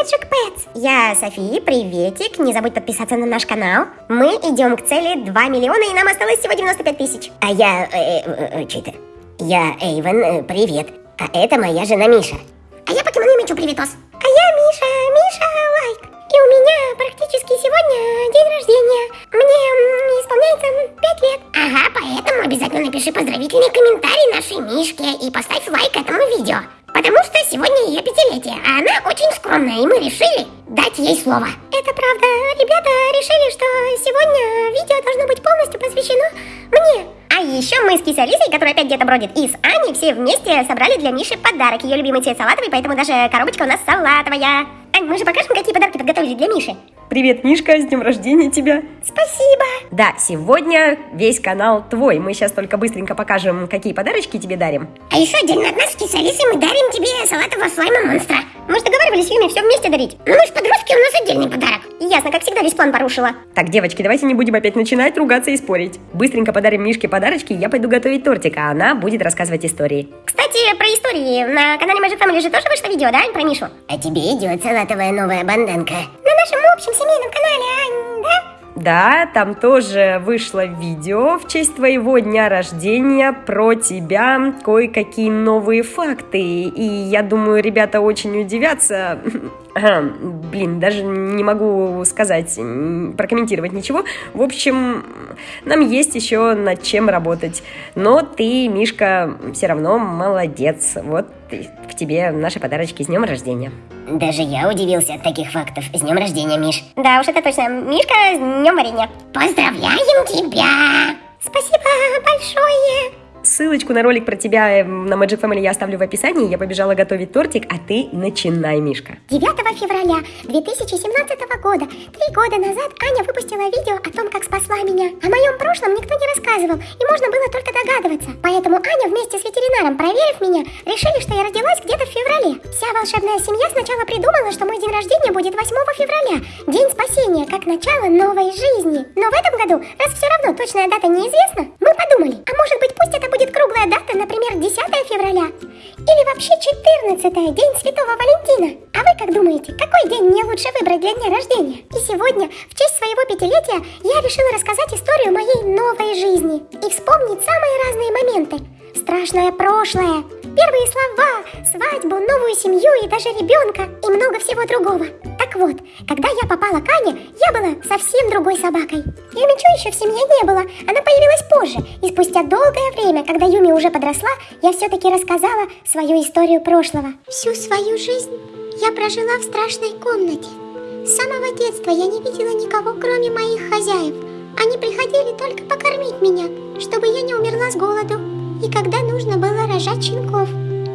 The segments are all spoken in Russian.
Magic Pets. Я София, приветик. Не забудь подписаться на наш канал. Мы идем к цели 2 миллиона, и нам осталось всего 95 тысяч. А я... Э, э, э, что это? Я Эйвен, э, привет. А это моя жена Миша. А я покемон Мичу, приветос. А я Миша, Миша лайк. И у меня практически сегодня день рождения. Мне исполняется 5 лет. Ага, поэтому обязательно напиши поздравительный комментарий нашей Мишке и поставь лайк этому видео. Потому что сегодня ее пятилетие, а она очень скромная, и мы решили дать ей слово. Это правда. Ребята решили, что сегодня видео должно быть полностью посвящено мне. А еще мы с Кисой Алисой, которая опять где-то бродит, и с Аней все вместе собрали для Миши подарок. Ее любимый цвет салатовый, поэтому даже коробочка у нас салатовая. Ань, мы же покажем, какие подарки подготовили для Миши. Привет, Мишка, с днем рождения тебя! Спасибо. Да, сегодня весь канал твой. Мы сейчас только быстренько покажем, какие подарочки тебе дарим. А еще отдельно от нас Алисой мы дарим тебе салатового слайма монстра. Мы же договаривались с Юми все вместе дарить. Ну мы же подростки, у нас отдельный подарок. Ясно, как всегда, весь план порушила. Так, девочки, давайте не будем опять начинать ругаться и спорить. Быстренько подарим Мишке подарочки, я пойду готовить тортик, а она будет рассказывать истории. Кстати, про истории. На канале Magic Family же тоже вышло видео, да, Ань, про Мишу? А тебе идет салатовая новая банданка. На нашем общем семейном канале, да? Да, там тоже вышло видео в честь твоего дня рождения про тебя, кое-какие новые факты. И я думаю, ребята очень удивятся. Блин, даже не могу сказать, прокомментировать ничего. В общем, нам есть еще над чем работать. Но ты, Мишка, все равно молодец. Вот в тебе наши подарочки с днем рождения. Даже я удивился от таких фактов. С днем рождения, Миш. Да уж, это точно. Мишка, с днем варенья. Поздравляем тебя! Спасибо большое! Ссылочку на ролик про тебя э, на Magic Family я оставлю в описании. Я побежала готовить тортик, а ты начинай, Мишка. 9 февраля 2017 года, три года назад, Аня выпустила видео о том, как спасла меня. О моем прошлом никто не рассказывал, и можно было только догадываться. Поэтому Аня вместе с ветеринаром, проверив меня, решили, что я родилась где-то в феврале. Вся волшебная семья сначала придумала, что мой день рождения будет 8 февраля, день спасения, как начало новой жизни. Но в этом году, раз все равно точная дата неизвестна, мы подумали, а может быть пусть это будет круглая дата, например, 10 февраля? Или вообще 14 день Святого Валентина? А вы как думаете, какой день мне лучше выбрать для дня рождения? И сегодня, в честь своего пятилетия, я решила рассказать историю моей новой жизни и вспомнить самые разные моменты. Страшное прошлое, первые слова, свадьбу, новую семью и даже ребенка и много всего другого. Так вот, когда я попала к Ане, я была совсем другой собакой. Юмичу еще в семье не было, она появилась позже. И спустя долгое время, когда Юми уже подросла, я все-таки рассказала свою историю прошлого. Всю свою жизнь я прожила в страшной комнате. С самого детства я не видела никого, кроме моих хозяев. Они приходили только покормить меня, чтобы я не умерла с голоду. И когда нужно было рожать щенков.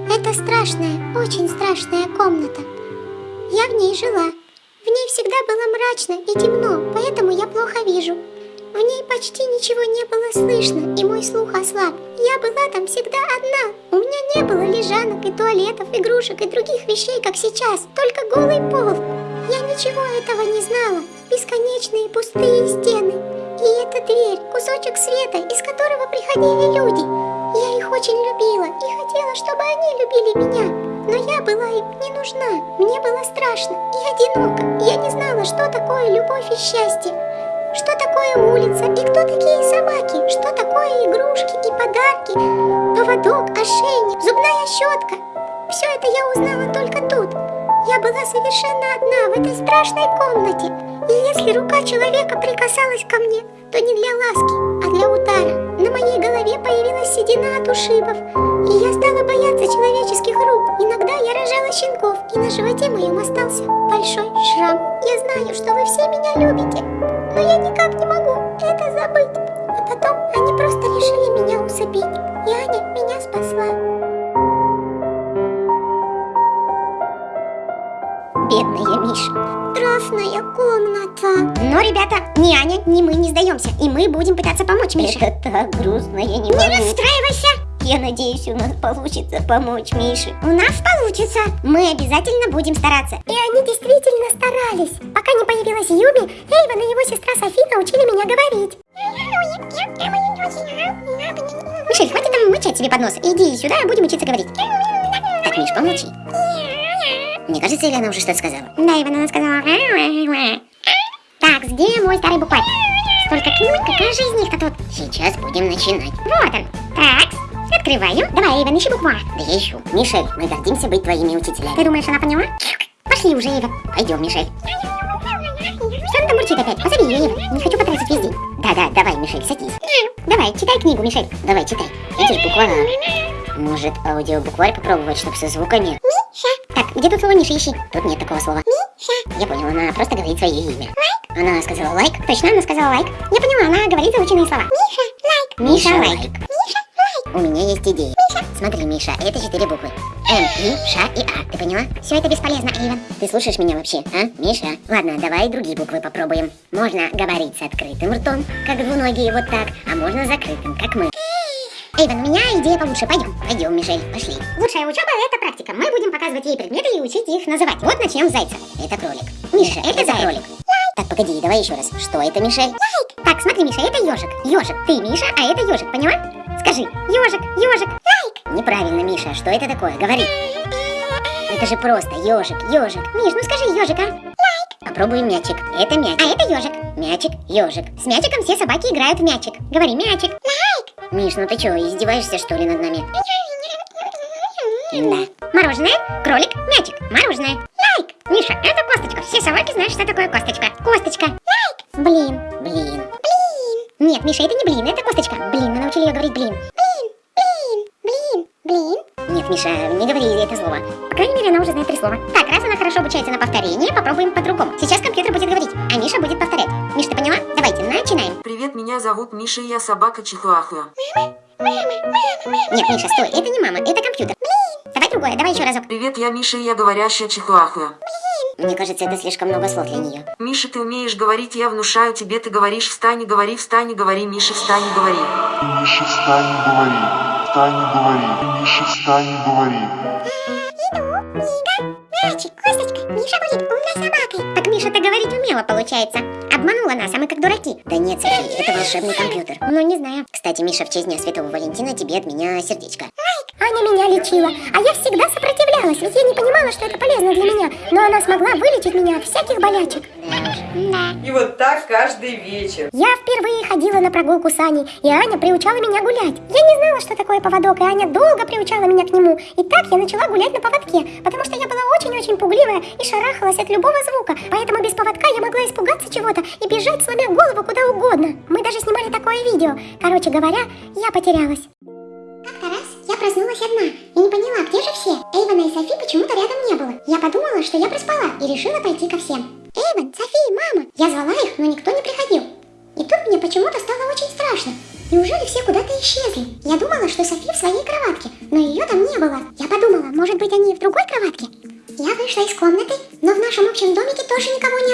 Это страшная, очень страшная комната. Я в ней жила. В ней всегда было мрачно и темно, поэтому я плохо вижу. В ней почти ничего не было слышно, и мой слух ослаб. Я была там всегда одна. У меня не было лежанок и туалетов, игрушек и других вещей, как сейчас. Только голый пол. Я ничего этого не знала. Бесконечные пустые стены. И эта дверь, кусочек света, из которого приходили люди. Я их очень любила и хотела, чтобы они любили меня. Но я была им не нужна. Мне было страшно и одиноко. Я не знала, что такое любовь и счастье. Что такое улица и кто такие собаки? Что такое игрушки и подарки? Поводок, ошейник, зубная щетка. Все это я узнала только тут. Я была совершенно одна в этой страшной комнате. И если рука человека прикасалась ко мне, то не для ласки, а для удара. На моей голове появилась седина от ушибов, и я стала бояться человеческих рук. Иногда я рожала щенков, и на животе моем остался большой шрам. Я знаю, что вы все меня любите, но я никак не могу это забыть. А потом они просто решили меня усыпить, и Аня меня спасла. Бедная Миша. Страшная комната. Но, ребята, ни Аня, ни мы не сдаемся. И мы будем пытаться помочь Мише. Это так грустно, я не Не могу. расстраивайся. Я надеюсь, у нас получится помочь Мише. У нас получится. Мы обязательно будем стараться. И они действительно старались. Пока не появилась Юми, Эйвен и его сестра Софи научили меня говорить. Мишель, хватит там мычать себе под нос. Иди сюда, будем учиться говорить. Так, Миш, помолчи. Мне кажется, или уже что-то сказала? Да, Иван, она сказала... Так, где мой старый букварь? Столько книг, какая же из них-то тут? Сейчас будем начинать. Вот он. Так, открываю. Давай, Иван, ищи букварь. Да я ищу. Мишель, мы гордимся быть твоими учителями. Ты думаешь, она поняла? Пошли уже, Ива. Пойдем, Мишель. Что она там мурчит опять? Позови ее, Ива. Не хочу потратить весь день. Да-да, давай, Мишель, садись. Давай, читай книгу, Мишель. Давай, читай. Видишь, буква А. Может, аудиобукварь попробовать, чтобы со звуками? Так, где тут слово Миша, ищи. Тут нет такого слова. Я понял, она просто говорит свое имя. Она сказала лайк. Точно, она сказала лайк. Я поняла, она говорит заученные слова. Миша, лайк. Миша лайк. У меня есть идея. Смотри, Миша, это четыре буквы. М, И, Ш и А. Ты поняла? Все это бесполезно, Иван. Ты слушаешь меня вообще, а, Миша? Ладно, давай другие буквы попробуем. Можно говорить с открытым ртом, как двуногие, вот так, а можно закрытым, как мы. Эйвен, у меня идея получше. Пойдем. Пойдем, Мишель, пошли. Лучшая учеба – это практика. Мы будем показывать ей предметы и учить их называть. Вот начнем с зайца. Это кролик. Миша, это заяц. кролик. Так, погоди, давай еще раз. Что это, Мишель? Так, смотри, Миша, это ежик. Ежик. Ты, Миша, а это ежик, поняла? Скажи, ежик, ежик. Неправильно, Миша, что это такое? Говори. Это же просто ежик, ежик. Миш, ну скажи ежик, а? Попробуем мячик. Это мяч. А это ежик. Мячик, ежик. С мячиком все собаки играют в мячик. Говори, мячик. Миш, ну ты что, издеваешься что ли над нами? Да. Мороженое, кролик, мячик. Мороженое. Лайк. Миша, это косточка. Все собаки знают, что такое косточка. Косточка. Лайк. Блин. Блин. Нет, Миша, это не блин, это косточка. Блин, мы научили ее говорить блин. Блин, блин, блин, блин. Нет, Миша, не говори это слово. По крайней мере, она уже знает три слова. Так, раз она хорошо обучается на повторение, попробуем по-другому. Сейчас зовут Миша, и я собака Чихуахуа. Нет, Миша, стой, это не мама, это компьютер. Блин. Давай другое, давай еще разок. Привет, я Миша, и я говорящая Чихуахуа. Мне кажется, это слишком много слов для нее. Миша, ты умеешь говорить, я внушаю тебе, ты говоришь встань, и говори, встань, и говори, Миша, встань, и говори. Миша, встань и говори. Встань и говори. Миша, встань и говори. Мячик, косточка, Миша будет умной собакой. Так Миша-то говорить умела, получается. Обманула нас, а мы как дураки. Да нет, Софи, это волшебный компьютер. Ну, не знаю. Кстати, Миша, в честь Дня Святого Валентина тебе от меня сердечко. Аня меня лечила, а я всегда сопротивлялась, ведь я не понимала, что это полезно для меня. Но она смогла вылечить меня от всяких болячек. И вот так каждый вечер. Я впервые ходила на прогулку с Аней, и Аня приучала меня гулять. Я не знала, что такое поводок, и Аня долго приучала меня к нему. И так я начала гулять на поводке, потому что я была очень-очень пугливая и шарахалась от любого звука. Поэтому без поводка я могла испугаться чего-то и бежать, сломя голову куда угодно. Мы даже снимали такое видео. Короче говоря, я потерялась. Как-то раз я проснулась одна и не поняла, где же все. Эйвана и Софи почему-то рядом не было. Я подумала, что я проспала и решила пойти ко всем. Эйван, Софи, мама! Я звала их, но никто не приходил. И тут мне почему-то стало очень страшно. Неужели все куда-то исчезли? Я думала, что Софи в своей кроватке, но ее там не было. Я подумала, может быть они в другой кроватке? Я вышла из комнаты, но в нашем общем домике тоже никого не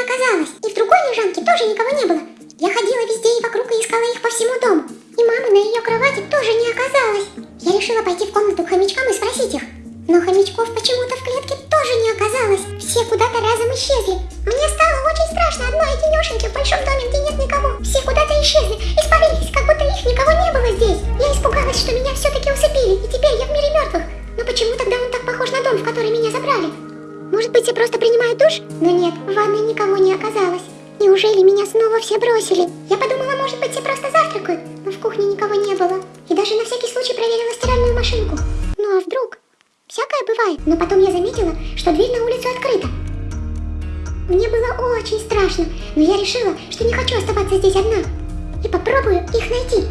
Все просто принимают душ? Но нет, в ванной никого не оказалось. Неужели меня снова все бросили? Я подумала, может быть, все просто завтракают, но в кухне никого не было. И даже на всякий случай проверила стиральную машинку. Ну а вдруг? Всякое бывает. Но потом я заметила, что дверь на улицу открыта. Мне было очень страшно, но я решила, что не хочу оставаться здесь одна. И попробую их найти.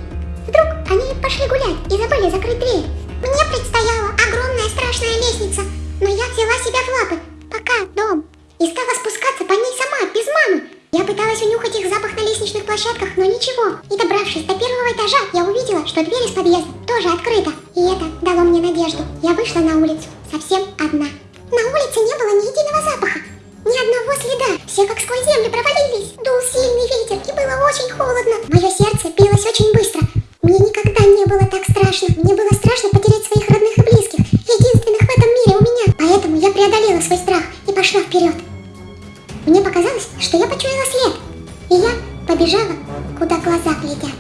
И стала спускаться по ней сама, без мамы. Я пыталась унюхать их запах на лестничных площадках, но ничего. И добравшись до первого этажа, я увидела, что дверь из подъезда тоже открыта. И это дало мне надежду. Я вышла на улицу, и я побежала, куда глаза глядят.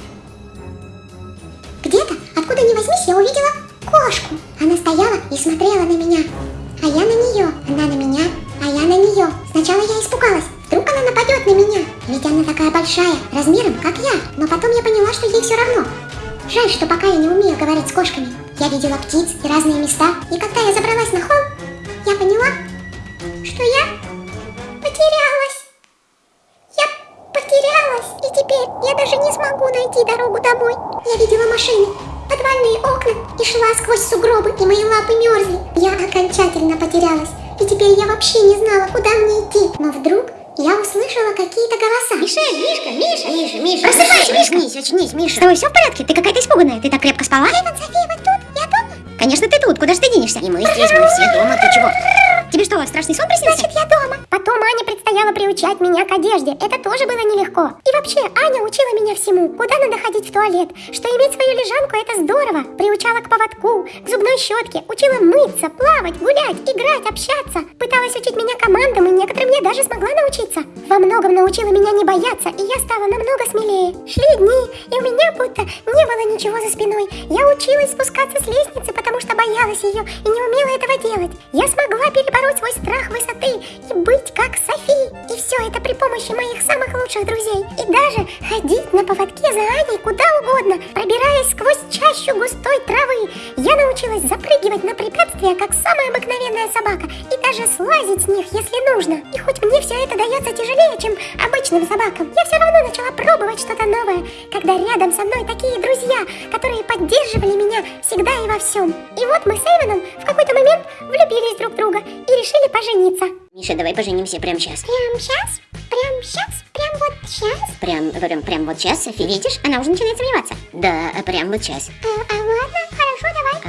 Где-то, откуда ни возьмись, я увидела кошку. Она стояла и смотрела на меня. а я на нее. Она на меня, а я на нее. Сначала я испугалась. Вдруг она нападет на меня? Ведь она такая большая, размером, как я. Но потом я поняла, что ей все равно. Жаль, что пока я не умею говорить с кошками. Я видела птиц и разные места. И когда я забралась на холм, я поняла, что я потерялась. Я потерялась, и теперь я даже не смогу найти дорогу домой. Я видела машины, подвальные окна и шла сквозь сугробы, и мои лапы мерзли. Я окончательно потерялась, и теперь я вообще не знала, куда мне идти. Но вдруг я услышала какие-то голоса. Миша, Мишка, Миша, Миша, Миша. Просыпайся, Мишка. Очнись, очнись, С Миша. тобой все в порядке? Ты какая-то испуганная. Ты так крепко спала? Эван, София, вы тут? Я дома? Конечно, ты тут, куда же ты денешься? И мы здесь, мы все дома, ты чего? Тебе что, страшный сон приснился? Значит, я дома. Потом Аня предстояло приучать меня к одежде. Это тоже было нелегко. И вообще, Аня учила меня всему. Куда надо ходить в туалет, что иметь свою лежанку – это здорово. Приучала к поводку, к зубной щетке, учила мыться, плавать, гулять, играть, общаться. Пыталась учить меня командам, и некоторым я даже смогла научиться. Во многом научила меня не бояться, и я стала намного смелее. Шли дни, и у меня будто не было ничего за спиной. Я училась спускаться с лестницы, потому что боялась ее и не умела этого делать. Я смогла перебороть свой страх высоты и быть как Софи. И все это при помощи моих самых лучших друзей. И даже ходить на поводке за Аней куда угодно, пробираясь сквозь чащу густой травы. Я научилась запрыгивать на препятствия, как самая обыкновенная собака, и даже слазить с них, если нужно. И хоть мне все это дается тяжелее, чем обычным собакам, я все равно начала пробовать что-то новое, когда рядом со мной такие друзья, которые поддерживали меня всегда и во всем. И вот мы с Эйвеном в какой-то момент влюбились друг в друга и решили пожениться. Миша, давай поженимся прямо сейчас. Прям сейчас? Прям сейчас? Прям вот сейчас? Прям, прям, прям вот сейчас, Софи. Видишь, она уже начинает сомневаться. Да, прям вот сейчас. А, а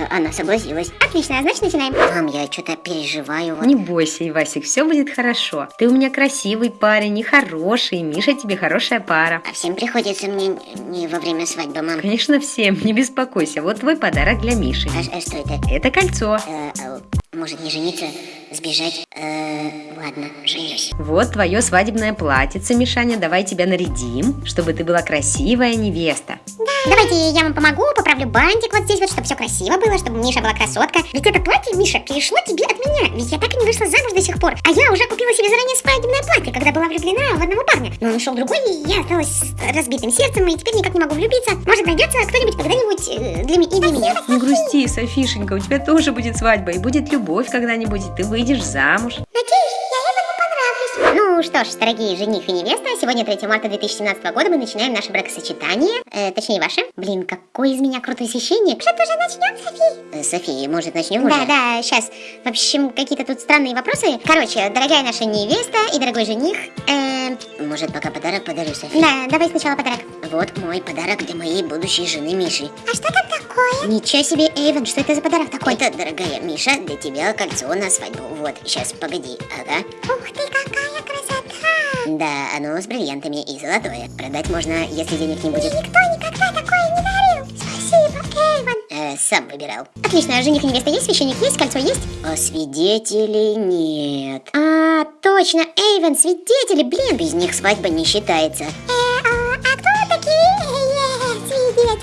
Она согласилась. Отлично, а значит начинаем. Мам, я что-то переживаю. Вот. Не бойся, Ивасик, все будет хорошо. Ты у меня красивый парень и хороший, Миша тебе хорошая пара. А всем приходится мне не во время свадьбы, мам. Конечно, всем, не беспокойся. Вот твой подарок для Миши. А, а что это? Это кольцо. Э, а, может не жениться, сбежать? Э, ладно, женюсь. Вот твое свадебное платьице, Мишаня. Давай тебя нарядим, чтобы ты была красивая невеста. Давайте я вам помогу, поправлю бантик вот здесь вот, чтобы все красиво было, чтобы Миша была красотка. Ведь это платье, Миша, перешло тебе от меня. Ведь я так и не вышла замуж до сих пор. А я уже купила себе заранее свадебное платье, когда была влюблена в одного парня. Но он ушел другой, и я осталась с разбитым сердцем, и теперь никак не могу влюбиться. Может, найдется кто-нибудь когда-нибудь э, для, и для меня. Не грусти, Софишенька, у тебя тоже будет свадьба, и будет любовь когда-нибудь, и ты выйдешь замуж. Надеюсь, я Эвану понравлюсь. Ну что ж, дорогие жених и невеста, сегодня 3 марта 2017 года мы начинаем наше бракосочетание. Э, точнее, ваше. Блин, какой из меня крутой священник. Может, уже начнем, Софи? Э, София, может, начнем Да, уже? да, сейчас. В общем, какие-то тут странные вопросы. Короче, дорогая наша невеста и дорогой жених. Э, Может, пока подарок подарю, Софи? да, давай сначала подарок. Вот мой подарок для моей будущей жены Миши. А что там такое? Ничего себе, Эйвен, что это за подарок такой? Это, дорогая Миша, для тебя кольцо на свадьбу. Вот, сейчас, погоди. Ага. Ух ты, какая красота! Да, оно с бриллиантами и золотое. Продать можно, если денег не будет. Никто никогда такое не дарил. Спасибо, Эйвен. Э, сам выбирал. Отлично, жених и невеста есть, священник есть, кольцо есть? А свидетелей нет. А, точно, Эйвен, свидетели, блин. Без них свадьба не считается. Э,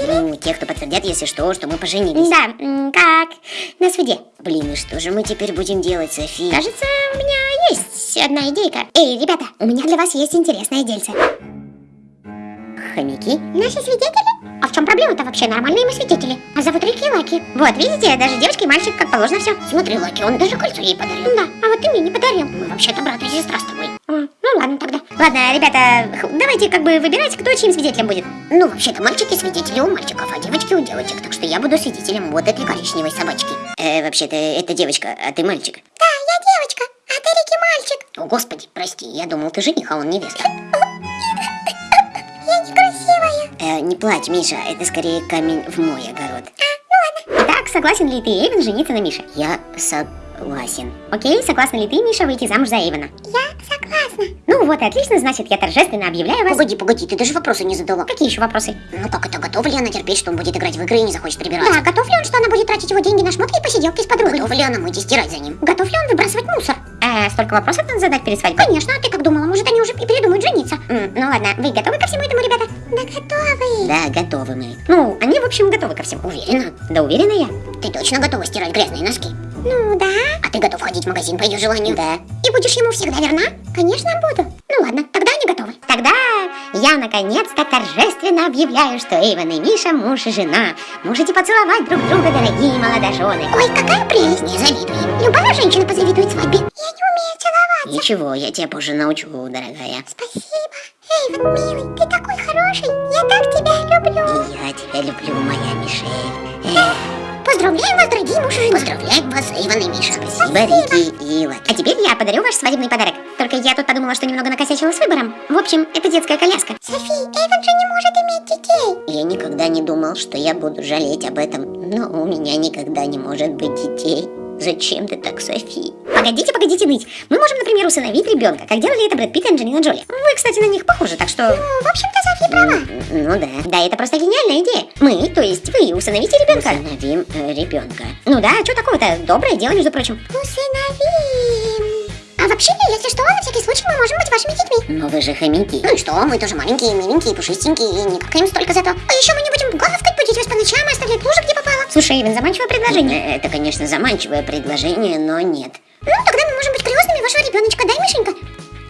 Ну, те, кто подтвердят, если что, что мы поженились. Да, как на суде. Блин, и что же мы теперь будем делать, Софи? Кажется, у меня есть одна идейка. Эй, ребята, у меня для вас есть интересное дельце. Хомяки? Наши свидетели? А в чем проблема-то вообще? Нормальные мы свидетели. А зовут Рики и Лаки. Вот, видите, даже девочка и мальчик, как положено все. Смотри, Лаки, он даже кольцо ей подарил. Да, а вот ты мне не подарил. Мы вообще-то брат и сестра с тобой. А, ну ладно тогда. Ладно, ребята, давайте как бы выбирать, кто чьим свидетелем будет. Ну, вообще-то мальчики свидетели у мальчиков, а девочки у девочек. Так что я буду свидетелем вот этой коричневой собачки. Э, вообще-то это девочка, а ты мальчик. Да, я девочка, а ты Рики мальчик. О, господи, прости, я думал, ты жених, а он невеста. Я некрасивая. Э, не плачь, Миша, это скорее камень в мой огород. Итак, согласен ли ты, Эйвен, жениться на Мише? Я согласен. Окей, согласна ли ты, Миша, выйти замуж за Эйвена? Я согласна. Ну вот и отлично, значит, я торжественно объявляю вас... Погоди, погоди, ты даже вопросы не задала. Какие еще вопросы? Ну как это, готова ли она терпеть, что он будет играть в игры и не захочет прибираться? Да, готов ли он, что она будет тратить его деньги на шмотки и посиделки с подругой? Готова ли она мыть и стирать за ним? Готов ли он выбрасывать мусор? Э, столько вопросов надо задать перед свадьбой? Конечно, а ты как думала? Может, они уже и передумают жениться? М, ну ладно, вы готовы ко всему этому, ребята? Да готовы. Да, готовы мы. Ну, они, в общем, готовы ко всему. Уверена? Да уверена я. Ты точно готова стирать грязные носки? Ну да. А ты готов ходить в магазин по ее желанию? Да. И будешь ему всегда верна? Конечно, буду. Ну ладно, тогда они готовы. Тогда я наконец-то торжественно объявляю, что Эйвен и Миша муж и жена. Можете поцеловать друг друга, дорогие молодожены. Ой, какая прелесть. Не завидуем. Любая женщина позавидует свадьбе. Я не умею целоваться. Ничего, я тебя позже научу, дорогая. Спасибо. Эйвен, милый, ты такой хороший. Я так тебя люблю. И я тебя люблю, моя Мишель. Эх, Поздравляем вас, дорогие муж и жена. Поздравляем вас, Эйвен и Миша. Спасибо, Рики и Лаки. А теперь я подарю ваш свадебный подарок. Только я тут подумала, что немного накосячила с выбором. В общем, это детская коляска. Софи, Эйвен же не может иметь детей. Я никогда не думал, что я буду жалеть об этом, но у меня никогда не может быть детей. Зачем ты так, Софи? Погодите, погодите ныть. Мы можем, например, усыновить ребенка, как делали это Брэд Питт и Анджелина Джоли. Вы, кстати, на них похожи, так что... Ну, в общем-то, Софи права. Ну да, да, это просто гениальная идея. Мы, то есть вы, усыновите ребенка. Усыновим э, ребенка. Ну да, что такого-то? Доброе дело, между прочим. Усыновим. А вообще, если что, на всякий случай мы можем быть вашими детьми. Но вы же хомяки. Ну и что, мы тоже маленькие, миленькие, пушистенькие, и не какаем столько зато. А еще мы не будем гавкать, будить вас по ночам и оставлять лужи, где. Слушай, Эйвен, заманчивое предложение. Это, конечно, заманчивое предложение, но нет. Ну, тогда мы можем быть крестными вашего ребеночка, да, Мишенька?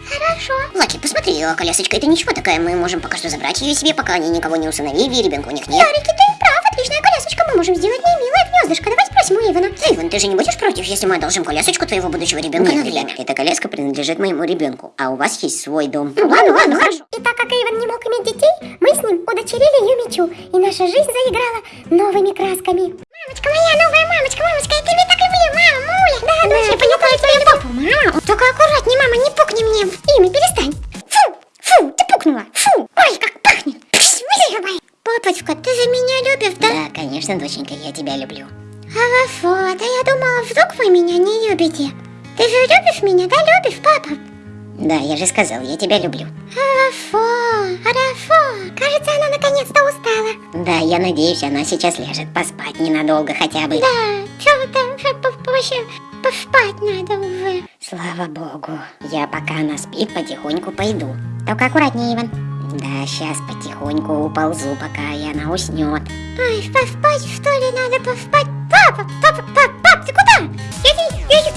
Хорошо. Лаки, посмотри, а колясочка это ничего такая, мы можем пока что забрать ее себе, пока они никого не усыновили, и ребенка у них нет. Ярики, ты прав, отличная колясочка. Мы можем сделать ей милое гнездышко. Давай спросим у Ивана. Эйвен, ты же не будешь против, если мы одолжим колясочку твоего будущего ребенка Нет, на время? Эта коляска принадлежит моему ребенку, а у вас есть свой дом. Ну ладно, ладно, хорошо. И так как Эйвен не мог иметь детей, мы с ним удочерили ее мечу, и наша жизнь заиграла новыми красками. Мамочка моя, новая мамочка, мамочка, я тебя так люблю, мама, муля. Да, да, я понюхала твою папу. Мама, только аккуратнее, мама, не пукни мне в имя, перестань. Фу, фу, ты пукнула, фу. Ой, как пахнет. Пш. Папочка, ты же меня любишь, да? Да, конечно, доченька, я тебя люблю. Хорошо, да я думала, вдруг вы меня не любите. Ты же любишь меня, да, любишь, папа? Да, я же сказал, я тебя люблю. Хорошо, хорошо. Кажется, она наконец-то устала. Да, я надеюсь, она сейчас ляжет поспать ненадолго хотя бы. Да, что-то вообще поспать надо уже. Слава богу. Я пока она спит, потихоньку пойду. Только аккуратнее, Иван. Да, сейчас потихоньку уползу, пока и она уснет. Ай, поспать, что ли, надо поспать? Папа, папа, папа, пап, ты куда? Я, я, я,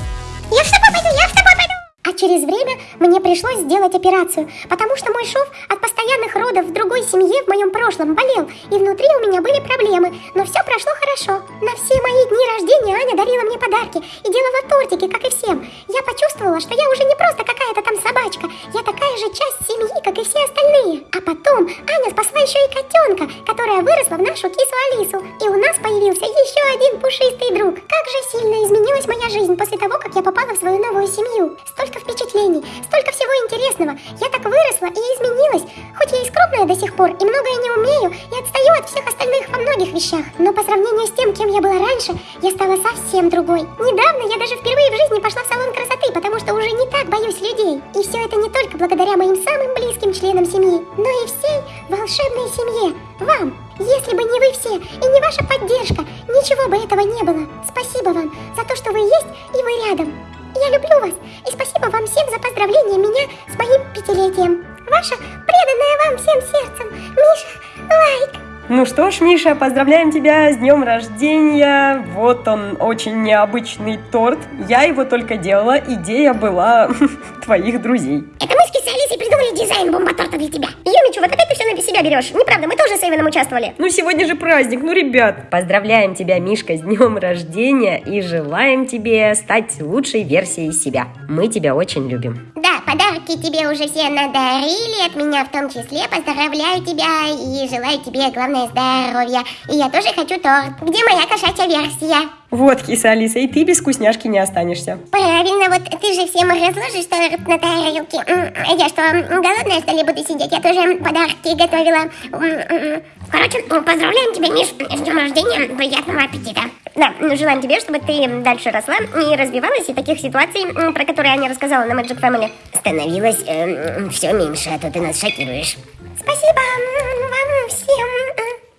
А через время мне пришлось сделать операцию, потому что мой шов от постоянных родов в другой семье в моем прошлом болел, и внутри у меня были проблемы, но все прошло хорошо. На все мои дни рождения Аня дарила мне подарки и делала тортики, как и всем. Я почувствовала, что я уже не просто какая-то там собачка, я такая же часть семьи, как и все остальные. А потом Аня спасла еще и котенка, которая выросла в нашу кису Алису, и у нас появился еще один пушистый друг. Как же сильно изменилась моя жизнь после того, как я попала в свою новую семью. Столько впечатлений, столько всего интересного. Я так выросла и изменилась. Хоть я и скромная до сих пор, и многое не умею, и отстаю от всех остальных во многих вещах. Но по сравнению с тем, кем я была раньше, я стала совсем другой. Недавно я даже впервые в жизни пошла в салон красоты, потому что уже не так боюсь людей. И все это не только благодаря моим самым близким членам семьи, но и всей волшебной семье. Вам. Если бы не вы все и не ваша поддержка, ничего бы этого не было. Спасибо вам за то, что вы есть и вы рядом. Я люблю вас и спасибо вам всем за поздравление меня с моим пятилетием. Ваша преданная вам всем сердцем, Миша Лайк. Ну что ж, Миша, поздравляем тебя с днем рождения. Вот он, очень необычный торт. Я его только делала, идея была твоих друзей. Это Кисой Алисой придумали дизайн бомба-торта для тебя. Юмичу, вот опять ты все на себя берешь. Неправда, мы тоже с Эйвеном участвовали. Ну сегодня же праздник, ну ребят. Поздравляем тебя, Мишка, с днем рождения и желаем тебе стать лучшей версией себя. Мы тебя очень любим. Да, подарки тебе уже все надарили, от меня в том числе. Поздравляю тебя и желаю тебе, главное, здоровья. И я тоже хочу торт. Где моя кошачья версия? Вот, киса Алиса, и ты без вкусняшки не останешься. Правильно, вот ты же всем разложишь торт на тарелке. А я что, голодная, что ли, буду сидеть? Я тоже подарки готовила. Короче, поздравляем тебя, Миш, с днем рождения. Приятного аппетита. Да, желаем тебе, чтобы ты дальше росла и развивалась, и таких ситуаций, про которые Аня рассказала на Magic Family, Становилось все меньше, а то ты нас шокируешь. Спасибо вам всем.